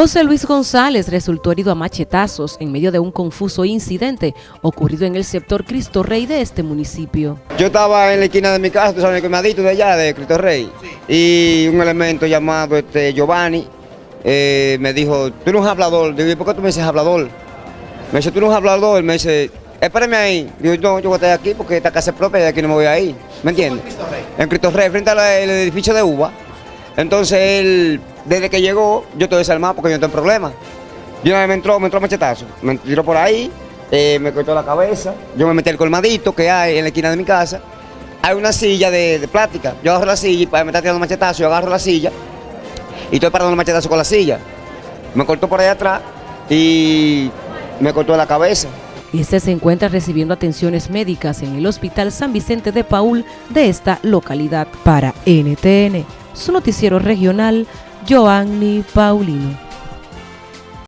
José Luis González resultó herido a machetazos en medio de un confuso incidente ocurrido en el sector Cristo Rey de este municipio. Yo estaba en la esquina de mi casa, tú sabes, el colmadito de allá, de Cristo Rey, y un elemento llamado este, Giovanni eh, me dijo, tú eres un hablador. Digo, ¿por qué tú me dices hablador? Me dice, tú eres un hablador. Me dice, espérame ahí. Digo, no, yo voy a estar aquí porque esta casa es propia y aquí no me voy a ir. ¿Me entiendes? En Cristo Rey, frente al edificio de Uva. Entonces él, desde que llegó, yo estoy desarmado porque yo no tengo problema. Yo me entró, me entró machetazo, me tiró por ahí, eh, me cortó la cabeza, yo me metí el colmadito que hay en la esquina de mi casa. Hay una silla de, plática, yo agarro la silla y me está tirando machetazo, yo agarro la silla y estoy parando el machetazo con la silla. Me cortó por ahí atrás y me cortó la cabeza. Este se encuentra recibiendo atenciones médicas en el Hospital San Vicente de Paul de esta localidad. Para NTN, su noticiero regional, Joanny Paulino.